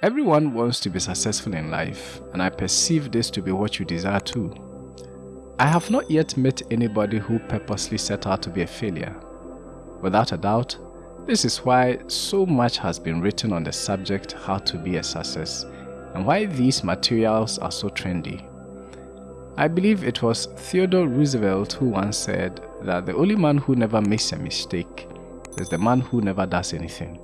Everyone wants to be successful in life, and I perceive this to be what you desire too. I have not yet met anybody who purposely set out to be a failure. Without a doubt, this is why so much has been written on the subject how to be a success and why these materials are so trendy. I believe it was Theodore Roosevelt who once said that the only man who never makes a mistake is the man who never does anything.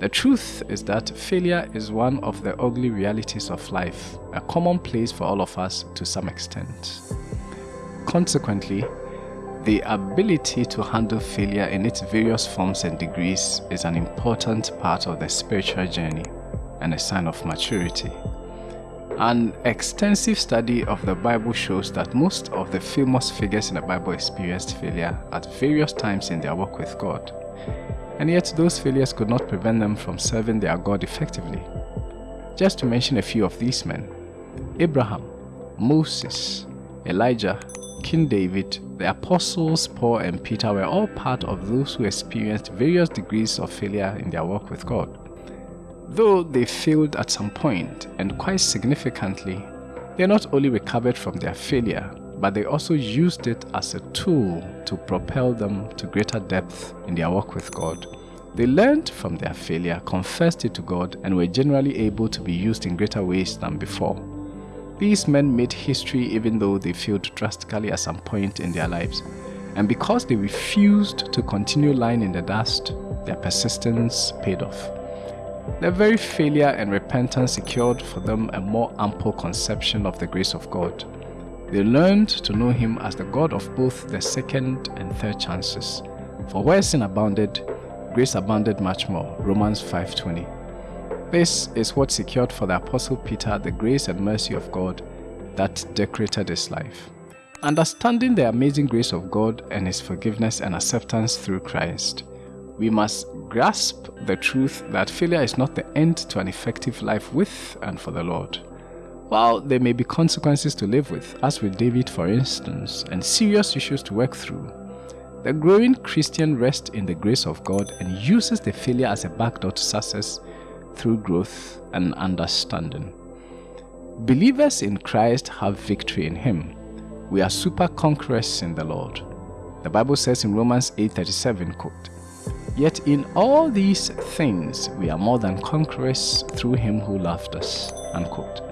The truth is that failure is one of the ugly realities of life, a common place for all of us to some extent. Consequently, the ability to handle failure in its various forms and degrees is an important part of the spiritual journey and a sign of maturity. An extensive study of the Bible shows that most of the famous figures in the Bible experienced failure at various times in their walk with God. And yet those failures could not prevent them from serving their God effectively. Just to mention a few of these men, Abraham, Moses, Elijah, King David, the apostles Paul and Peter were all part of those who experienced various degrees of failure in their work with God. Though they failed at some point, and quite significantly, they not only recovered from their failure, but they also used it as a tool to propel them to greater depth in their walk with God. They learned from their failure, confessed it to God, and were generally able to be used in greater ways than before. These men made history even though they failed drastically at some point in their lives. And because they refused to continue lying in the dust, their persistence paid off. Their very failure and repentance secured for them a more ample conception of the grace of God. They learned to know Him as the God of both the second and third chances. For where sin abounded, grace abounded much more. Romans 5.20 This is what secured for the Apostle Peter the grace and mercy of God that decorated his life. Understanding the amazing grace of God and His forgiveness and acceptance through Christ, we must grasp the truth that failure is not the end to an effective life with and for the Lord. While there may be consequences to live with, as with David for instance, and serious issues to work through, the growing Christian rests in the grace of God and uses the failure as a backdoor to success through growth and understanding. Believers in Christ have victory in Him. We are super conquerors in the Lord. The Bible says in Romans 8:37, quote, Yet in all these things we are more than conquerors through him who loved us. Unquote.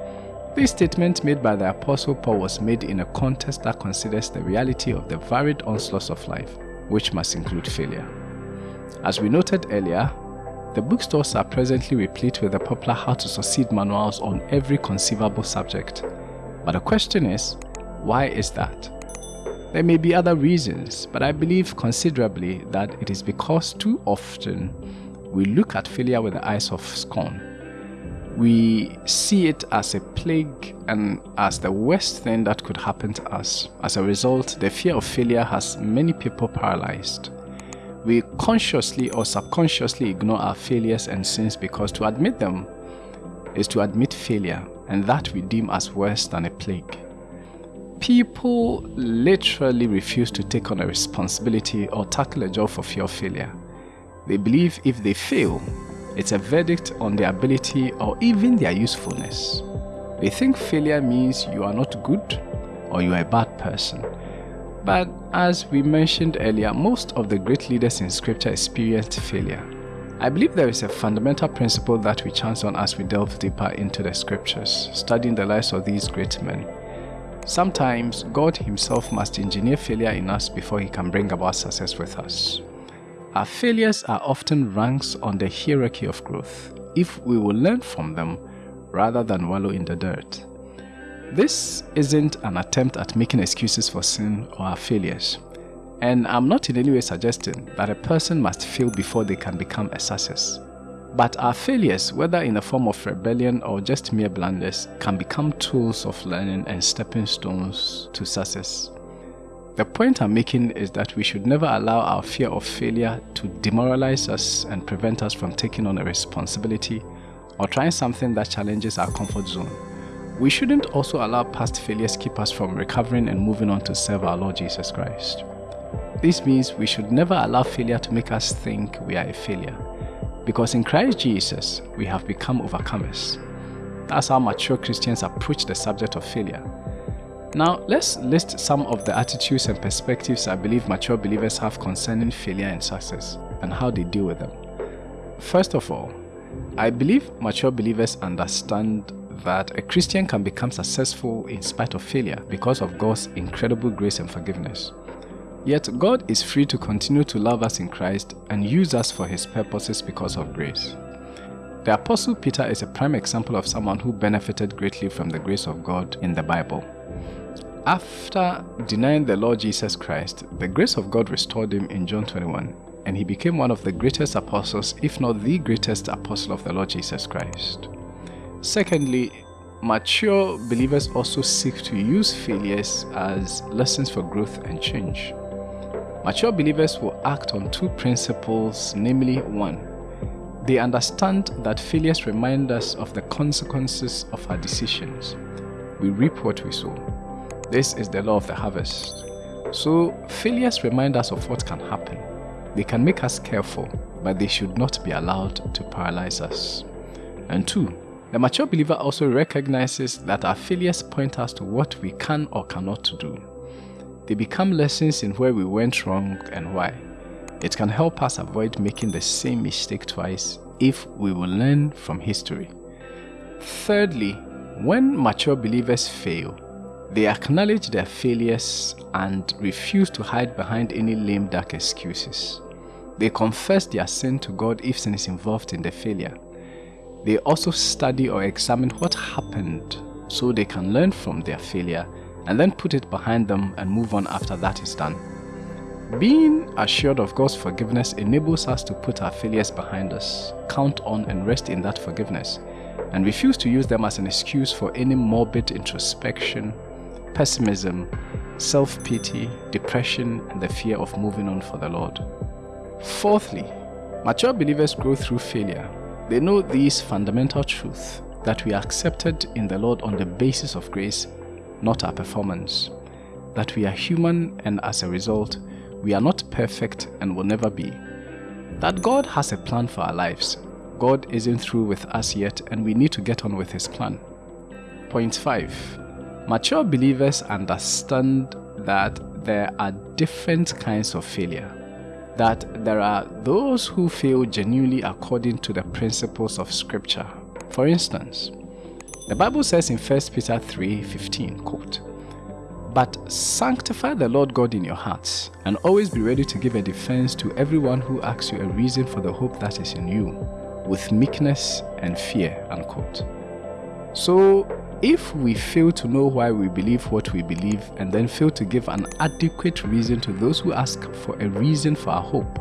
This statement made by the Apostle Paul was made in a context that considers the reality of the varied onslaughts of life, which must include failure. As we noted earlier, the bookstores are presently replete with the popular How to Succeed manuals on every conceivable subject. But the question is, why is that? There may be other reasons, but I believe considerably that it is because too often we look at failure with the eyes of scorn. We see it as a plague and as the worst thing that could happen to us. As a result, the fear of failure has many people paralyzed. We consciously or subconsciously ignore our failures and sins because to admit them is to admit failure, and that we deem as worse than a plague. People literally refuse to take on a responsibility or tackle a job for fear of failure. They believe if they fail, it's a verdict on their ability or even their usefulness. They think failure means you are not good or you are a bad person. But as we mentioned earlier, most of the great leaders in scripture experienced failure. I believe there is a fundamental principle that we chance on as we delve deeper into the scriptures, studying the lives of these great men. Sometimes God Himself must engineer failure in us before He can bring about success with us. Our failures are often ranks on the hierarchy of growth if we will learn from them rather than wallow in the dirt. This isn't an attempt at making excuses for sin or our failures. And I'm not in any way suggesting that a person must fail before they can become a success. But our failures, whether in the form of rebellion or just mere blunders, can become tools of learning and stepping stones to success. The point I'm making is that we should never allow our fear of failure to demoralize us and prevent us from taking on a responsibility or trying something that challenges our comfort zone. We shouldn't also allow past failures keep us from recovering and moving on to serve our Lord Jesus Christ. This means we should never allow failure to make us think we are a failure. because in Christ Jesus we have become overcomers. That's how mature Christians approach the subject of failure. Now, let's list some of the attitudes and perspectives I believe mature believers have concerning failure and success and how they deal with them. First of all, I believe mature believers understand that a Christian can become successful in spite of failure because of God's incredible grace and forgiveness. Yet God is free to continue to love us in Christ and use us for his purposes because of grace. The Apostle Peter is a prime example of someone who benefited greatly from the grace of God in the Bible. After denying the Lord Jesus Christ, the grace of God restored him in John 21, and he became one of the greatest apostles, if not the greatest apostle of the Lord Jesus Christ. Secondly, mature believers also seek to use failures as lessons for growth and change. Mature believers will act on two principles, namely, one, they understand that failures remind us of the consequences of our decisions. We reap what we sow. This is the law of the harvest. So, failures remind us of what can happen. They can make us careful, but they should not be allowed to paralyze us. And two, the mature believer also recognizes that our failures point us to what we can or cannot do. They become lessons in where we went wrong and why. It can help us avoid making the same mistake twice if we will learn from history. Thirdly, when mature believers fail, they acknowledge their failures and refuse to hide behind any lame duck excuses. They confess their sin to God if sin is involved in the failure. They also study or examine what happened so they can learn from their failure and then put it behind them and move on after that is done. Being assured of God's forgiveness enables us to put our failures behind us, count on and rest in that forgiveness, and refuse to use them as an excuse for any morbid introspection, pessimism, self-pity, depression, and the fear of moving on for the Lord. Fourthly, mature believers grow through failure they know these fundamental truths that we are accepted in the Lord on the basis of grace, not our performance. That we are human and as a result, we are not perfect and will never be. That God has a plan for our lives. God isn't through with us yet and we need to get on with His plan. Point 5. Mature believers understand that there are different kinds of failure that there are those who fail genuinely according to the principles of scripture. For instance, the Bible says in 1 Peter 3:15, quote, But sanctify the Lord God in your hearts, and always be ready to give a defense to everyone who asks you a reason for the hope that is in you, with meekness and fear. Unquote. So if we fail to know why we believe what we believe and then fail to give an adequate reason to those who ask for a reason for our hope,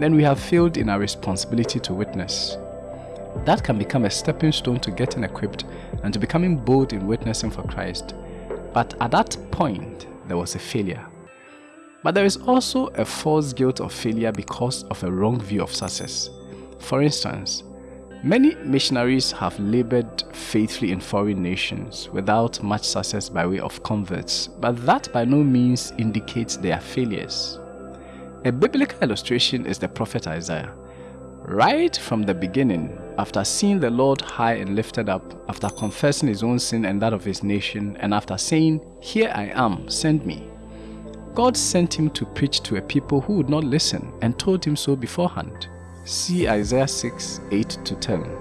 then we have failed in our responsibility to witness. That can become a stepping stone to getting equipped and to becoming bold in witnessing for Christ. But at that point, there was a failure. But there is also a false guilt of failure because of a wrong view of success. For instance, Many missionaries have labored faithfully in foreign nations without much success by way of converts, but that by no means indicates their failures. A biblical illustration is the prophet Isaiah. Right from the beginning, after seeing the Lord high and lifted up, after confessing his own sin and that of his nation, and after saying, Here I am, send me, God sent him to preach to a people who would not listen and told him so beforehand. See Isaiah 6 8 to 10.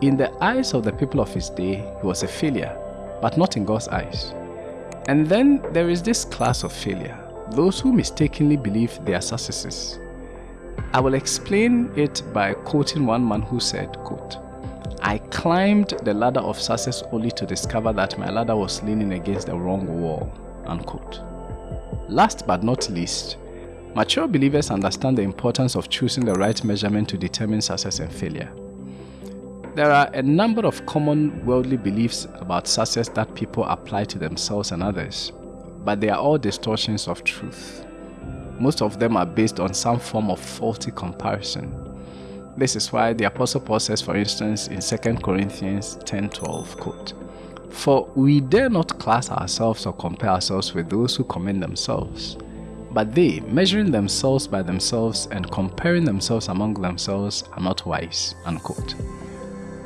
In the eyes of the people of his day, he was a failure, but not in God's eyes. And then there is this class of failure those who mistakenly believe they are successes. I will explain it by quoting one man who said, quote, I climbed the ladder of success only to discover that my ladder was leaning against the wrong wall. Unquote. Last but not least, Mature believers understand the importance of choosing the right measurement to determine success and failure. There are a number of common worldly beliefs about success that people apply to themselves and others, but they are all distortions of truth. Most of them are based on some form of faulty comparison. This is why the Apostle Paul says, for instance, in 2 Corinthians 10:12, quote, For we dare not class ourselves or compare ourselves with those who commend themselves But they, measuring themselves by themselves and comparing themselves among themselves, are not wise. Unquote.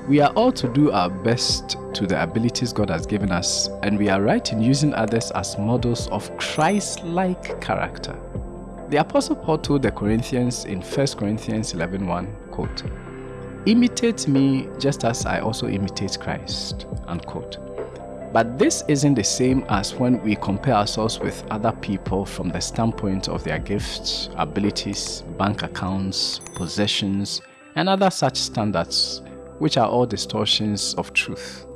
We are all to do our best to the abilities God has given us, and we are right in using others as models of Christ like character. The Apostle Paul told the Corinthians in 1 Corinthians 11 1, quote, Imitate me just as I also imitate Christ. Unquote. But this isn't the same as when we compare ourselves with other people from the standpoint of their gifts, abilities, bank accounts, possessions, and other such standards, which are all distortions of truth.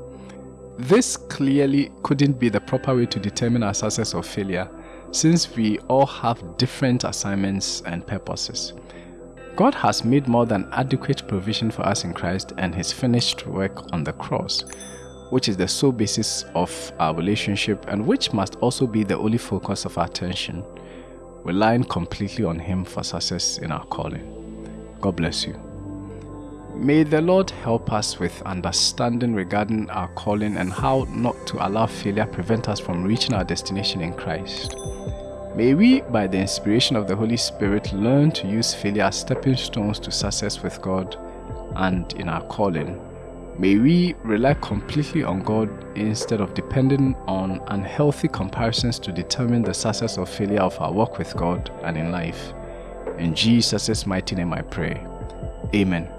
This clearly couldn't be the proper way to determine our success or failure, since we all have different assignments and purposes. God has made more than adequate provision for us in Christ and His finished work on the cross, which is the sole basis of our relationship and which must also be the only focus of our attention, relying completely on Him for success in our calling. God bless you. May the Lord help us with understanding regarding our calling and how not to allow failure prevent us from reaching our destination in Christ. May we, by the inspiration of the Holy Spirit, learn to use failure as stepping stones to success with God and in our calling. May we rely completely on God instead of depending on unhealthy comparisons to determine the success or failure of our work with God and in life. In Jesus' mighty name I pray. Amen.